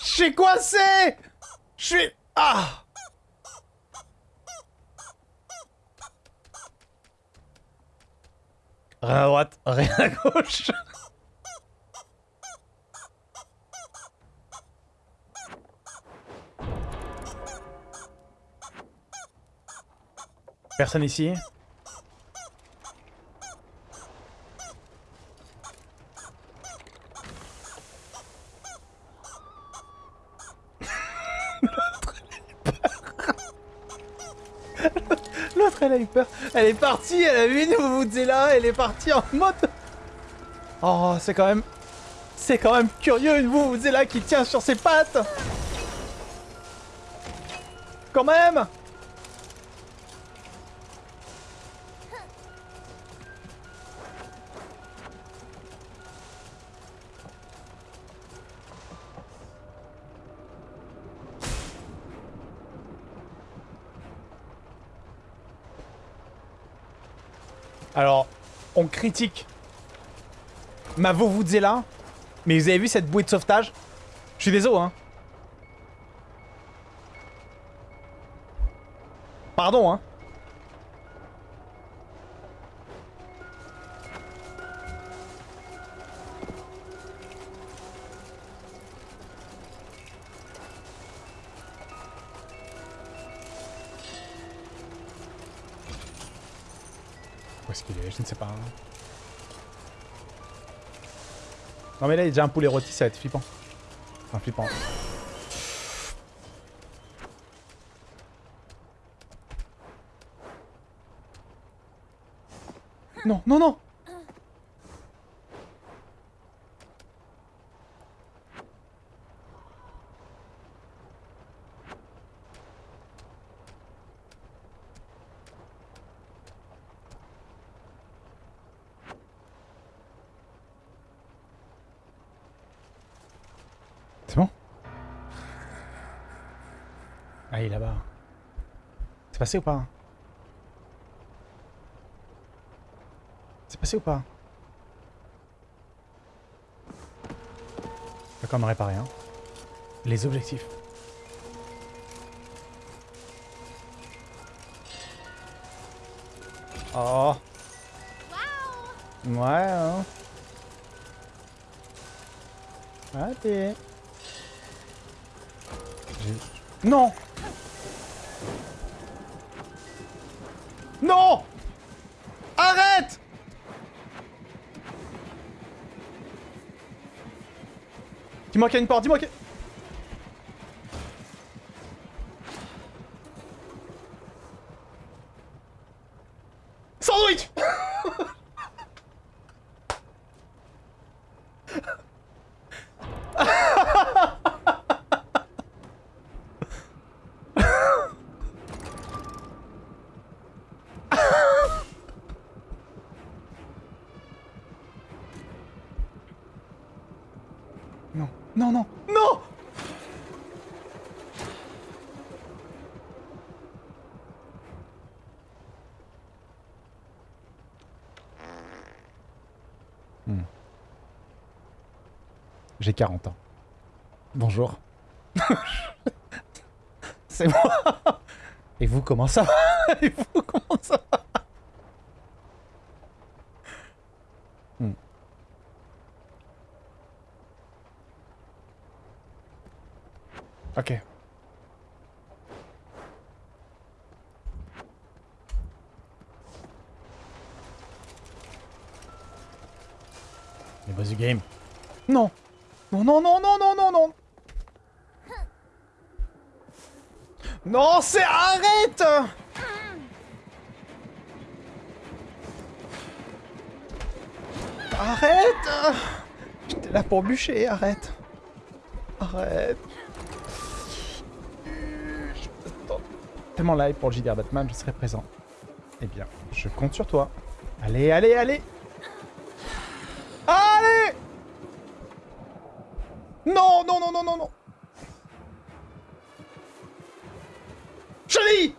Suis coincé Je suis... Ah Rien à droite, rien à gauche. Personne ici? L'autre, elle a eu peur. Elle est partie, elle a vu une là, elle est partie en mode... Oh, c'est quand même... C'est quand même curieux, une là qui tient sur ses pattes. Quand même Alors, on critique ma là, mais vous avez vu cette bouée de sauvetage? Je suis désolé, hein. Pardon, hein. Non mais là il y a déjà un poulet rôti, ça va être flippant. Enfin flippant. Non, non, non C'est bon Ah, il est là-bas. C'est passé ou pas? C'est passé ou pas? D'accord, on réparé, hein. Les objectifs. Oh Ouais, hein. Non Non! Arrête! Dis-moi qu'il y a une porte, dis-moi qu'il Sandwich Non, non, non, non hmm. J'ai 40 ans. Bonjour. C'est moi Et vous, comment ça va? Et vous, comment ça va? Hmm. Ok. Boss du game. Non Non, non, non, non, non, non, non. Non, c'est... Arrête. Arrête. J'étais là pour bûcher, arrête. Arrête. Tellement live pour le JDR Batman, je serai présent. Eh bien, je compte sur toi. Allez, allez, allez Non, non, non, non, non, non Allez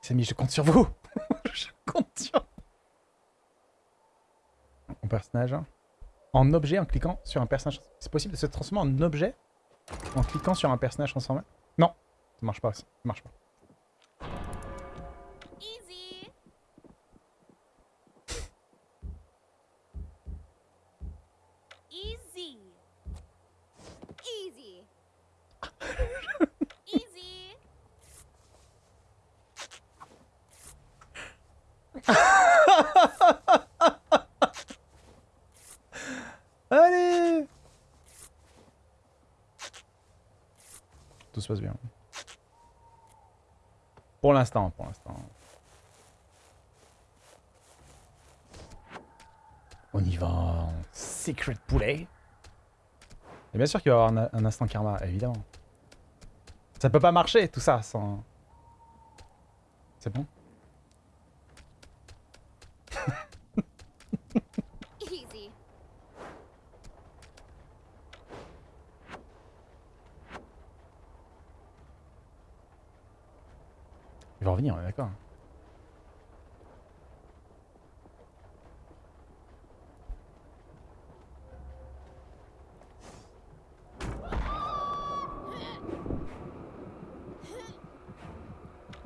Samy, je compte sur vous Je compte sur Mon personnage. En objet en cliquant sur un personnage. C'est possible de se transformer en objet en cliquant sur un personnage transformé? Non, ça marche pas, ça marche pas. Tout se passe bien. Pour l'instant, pour l'instant. On y va. Secret poulet. Et bien sûr qu'il va y avoir un, un instant karma, évidemment. Ça peut pas marcher, tout ça, sans... C'est bon Easy. Il va revenir, on est d'accord.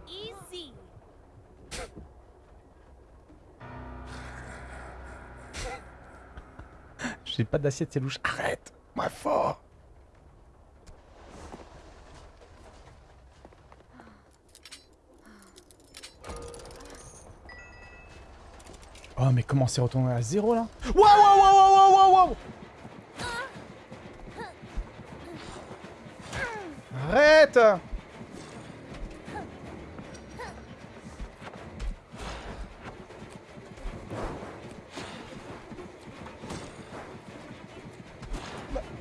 Easy. J'ai pas d'assiette, c'est louche. Arrête Moi fort. Oh mais comment c'est retourné à zéro là? Waouh waouh waouh waouh waouh waouh Arrête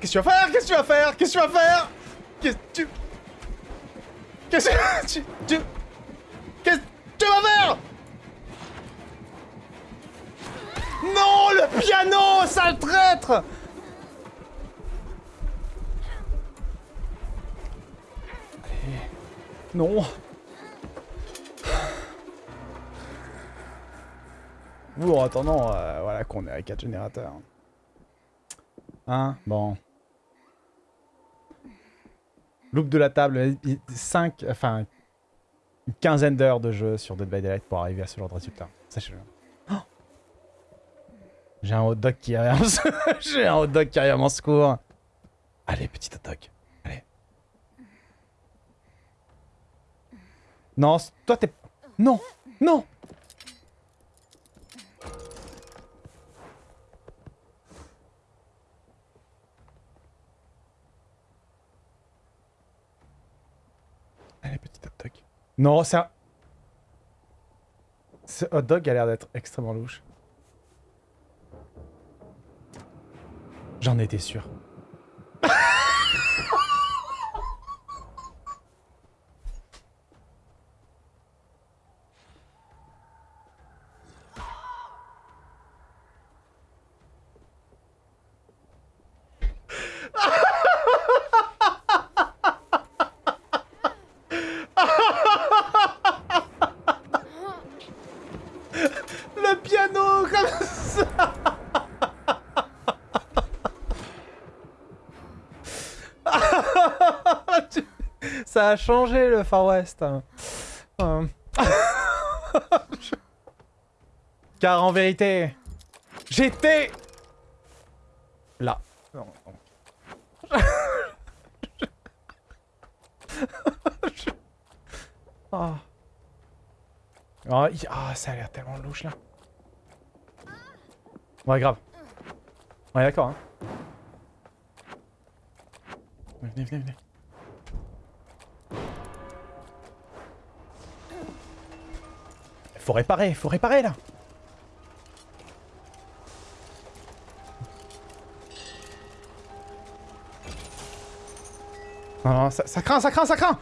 Qu'est-ce que tu vas faire? Qu'est-ce que tu vas faire? Qu'est-ce que tu vas faire? Qu'est-ce que tu... Qu'est-ce que tu... tu... Qu'est-ce que tu vas faire? Non Le piano Sale traître! Allez. Non. Ou en attendant, euh, voilà qu'on est à 4 générateurs. Hein? Bon. Loop de la table, 5, enfin, une quinzaine d'heures de jeu sur Dead by Daylight pour arriver à ce genre de résultat. Sachez-le. Oh J'ai un hot dog qui arrive en. J'ai un hot dog qui arrive à mon secours. Allez, petit hot dog. Allez. Non, toi t'es... Non Non Allez, petit hot dog. Non, c'est un... Ce hot dog a l'air d'être extrêmement louche. J'en étais sûr. Le piano comme ça Tu- Ça a changé le Far West. Euh. Car en vérité, j'étais là. Non, non. Il- ah, ça a l'air tellement louche là. Ouais, grave. Ouais, d'accord. Hein. Venez, venez, venez. Faut réparer, faut réparer là Non, non, ça, ça craint, ça craint, ça craint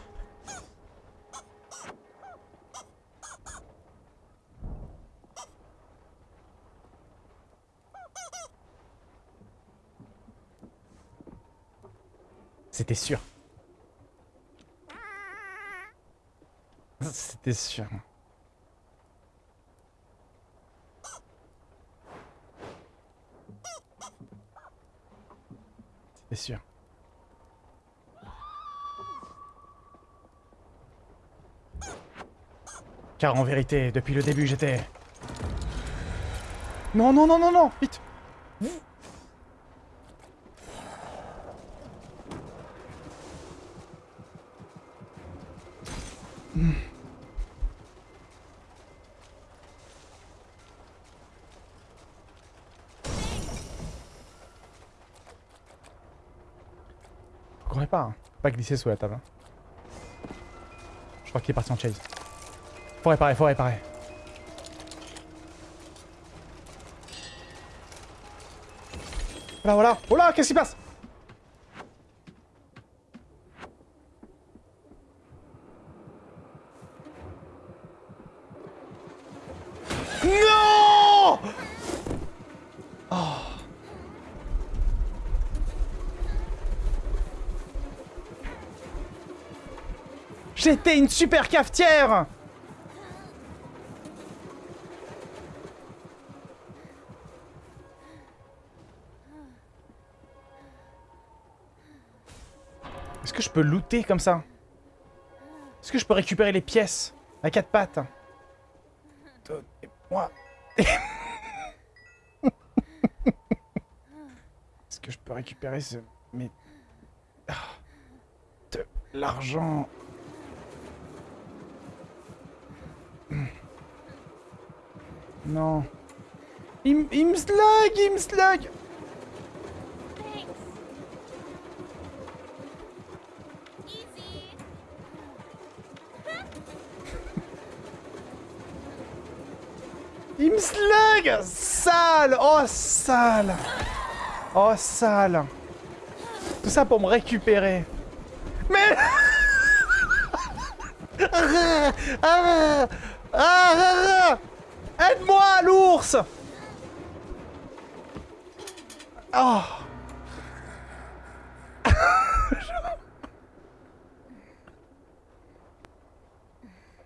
C'était sûr. C'était sûr. Car en vérité, depuis le début, j'étais... Non, non, non, non, non Vite Faut courir pas, hein. Pas glisser sous la table. hein. Je crois qu'il est parti en chase. Faut réparer, faut réparer. Voilà, voilà. Oh qu'est-ce qui se passe? Non Oh. J'étais une super cafetière peux looter comme ça Est-ce que je peux récupérer les pièces à quatre pattes? Donnez-moi. Est-ce que je peux récupérer ce... Mais... Ah. De l'argent? Non. Il, me slug, il me slug Thanks. Easy. Il me Sale Oh, sale Oh, sale Tout ça pour me récupérer. Mais... Ah, ah, ah. Aide-moi, l'ours Oh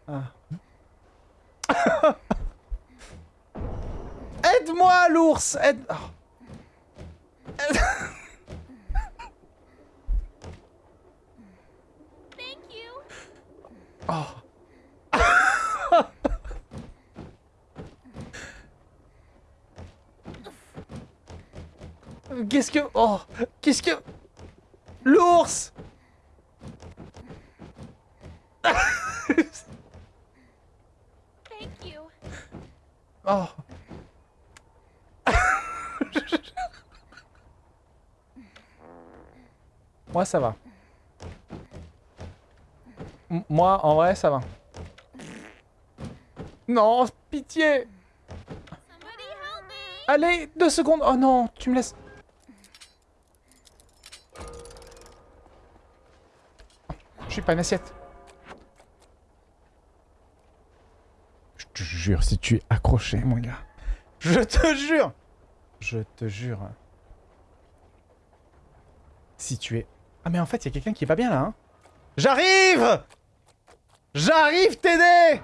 Ah. Aide-moi, l'ours Aide... oh. Thank you. Oh. Qu'est-ce que... Oh Qu'est-ce que... L'ours Thank you. Oh Moi, ça va. Moi, en vrai, ça va. Non, pitié. Allez, deux secondes Oh non, tu me laisses... Je suis pas une assiette. Je te jure, si tu es accroché, mon gars. Je te jure Je te jure. Si tu es... Ah mais en fait, il y quelqu'un qui va bien là, hein. J'arrive! J'arrive t'aider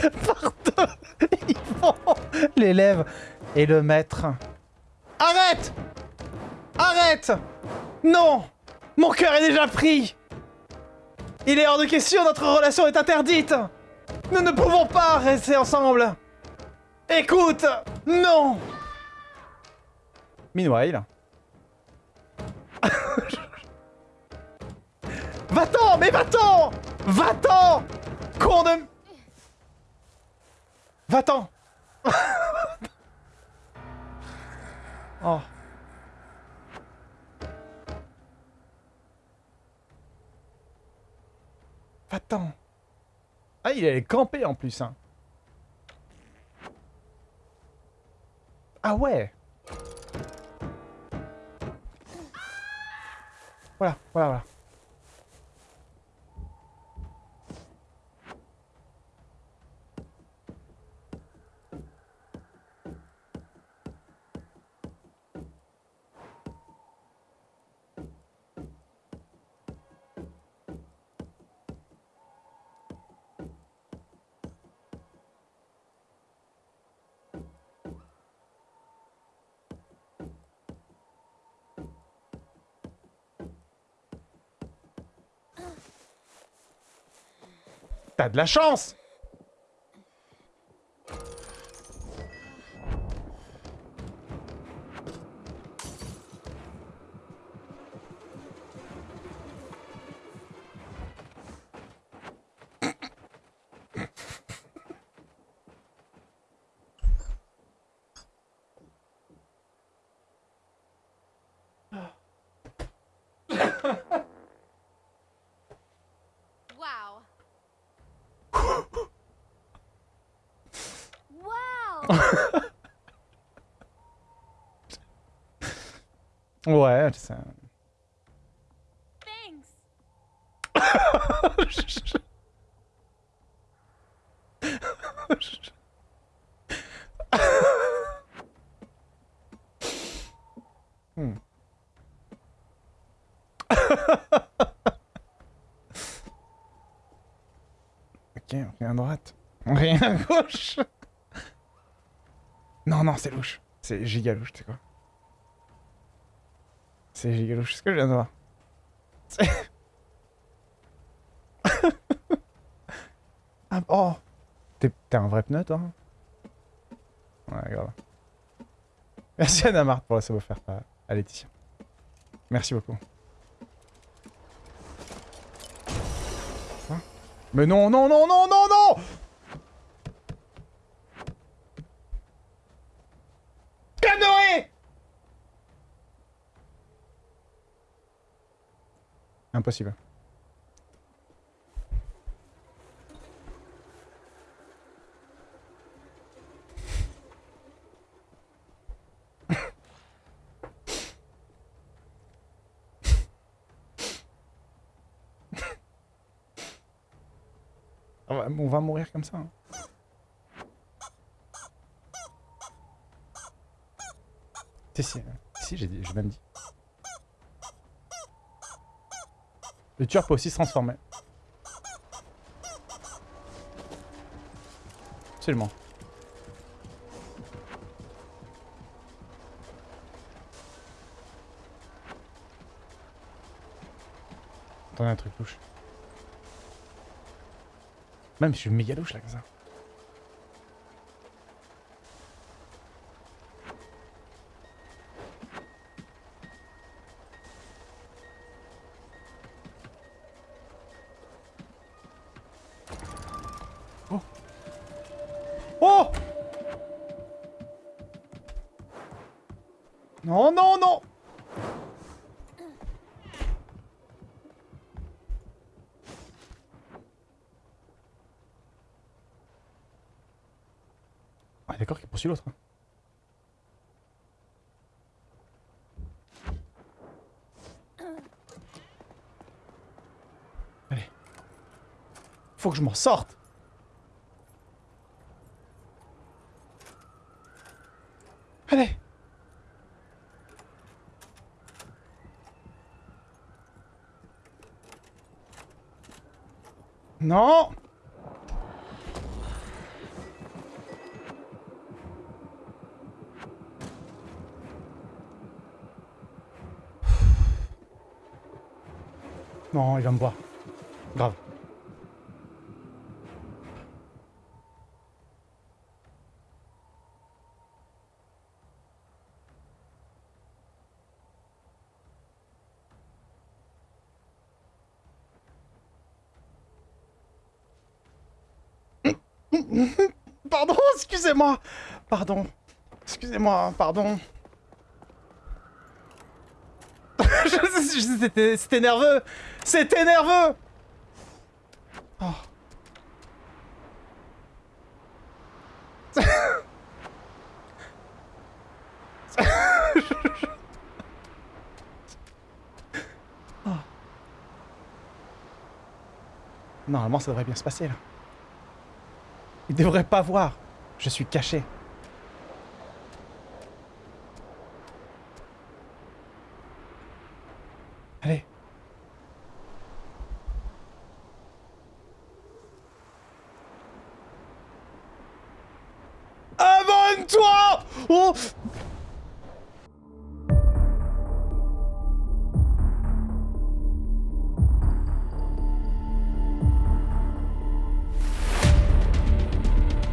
Pardon L'élève et le maître. Arrête! Arrête! Non! Mon cœur est déjà pris! Il est hors de question, notre relation est interdite! Nous ne pouvons pas rester ensemble! Écoute Non! Meanwhile... Va-t'en Mais va-t'en! Va-t'en! Con de... Va-t'en Oh. Va-t'en Ah, il allait camper en plus, hein. Ah ouais Voilà, voilà, voilà. T'as de la chance Ouais, c'est... Thanks. Hmm. ok, rien à droite. Rien à gauche. Non, non, c'est louche. C'est giga louche, tu sais quoi. C'est giga louche, ce que je viens de voir. Ah, oh T'es un vrai pneu, toi Ouais, grave. Merci Anna Marthe pour la sub offerte à, à Laetitia. Merci beaucoup. Mais non, non, non, non, non, non Impossible. On va, on va mourir comme ça. hein. Si, si, j'ai même dit. Le tueur peut aussi se transformer. Absolument. Attendez un truc louche. Même je suis méga louche là comme ça. Ah, d'accord qu'il poursuit l'autre. hein. Allez. Faut que je m'en sorte. Allez. Non Non, il va me voir. Grave. Pardon, excusez-moi. Pardon. Excusez-moi, pardon. C'était nerveux. C'était nerveux. Normalement, ça devrait bien se passer là. Il devrait pas voir. Je suis caché.